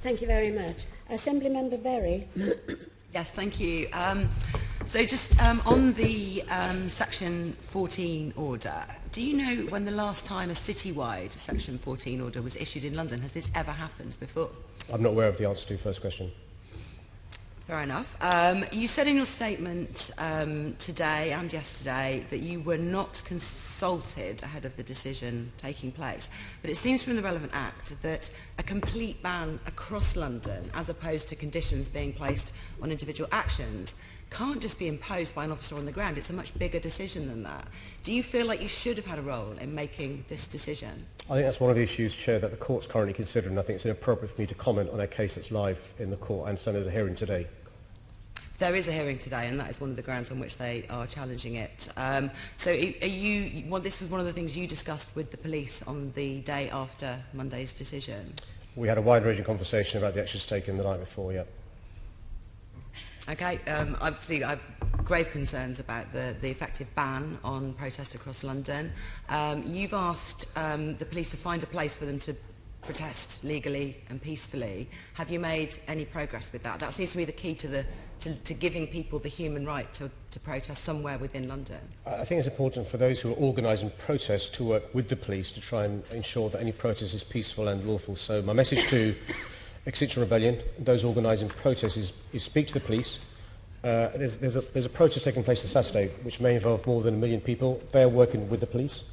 Thank you very much. Assembly Member Berry. yes, thank you. Um, so just um, on the um, Section 14 order, do you know when the last time a citywide Section 14 order was issued in London? Has this ever happened before? I'm not aware of the answer to your first question. Fair enough. Um, you said in your statement um, today and yesterday that you were not consulted ahead of the decision taking place. But it seems from the relevant act that a complete ban across London, as opposed to conditions being placed on individual actions, can't just be imposed by an officer on the ground. It's a much bigger decision than that. Do you feel like you should have had a role in making this decision? I think that's one of the issues, Chair, that the court's currently considering. I think it's inappropriate for me to comment on a case that's live in the court. and understand there's a hearing today. there is a hearing today and that is one of the grounds on which they are challenging it. Um, so are you, well, this was one of the things you discussed with the police on the day after Monday's decision? We had a wide-ranging conversation about the actions taken the night before, yeah. Okay, um, obviously I've grave concerns about the, the effective ban on protest across London. Um, you've asked um, the police to find a place for them to protest legally and peacefully. Have you made any progress with that? That seems to be the key to, the, to, to giving people the human right to, to protest somewhere within London. I think it's important for those who are organising protests to work with the police to try and ensure that any protest is peaceful and lawful. So my message to Extinction Rebellion, those organising protests, is, is speak to the police. Uh, there's, there's, a, there's a protest taking place this Saturday which may involve more than a million people. They are working with the police.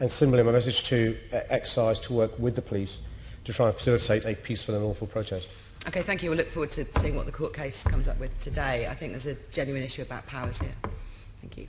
And similarly, my message to uh, excise to work with the police to try and facilitate a peaceful and lawful protest. Okay, thank you. We'll look forward to seeing what the court case comes up with today. I think there's a genuine issue about powers here. Thank you.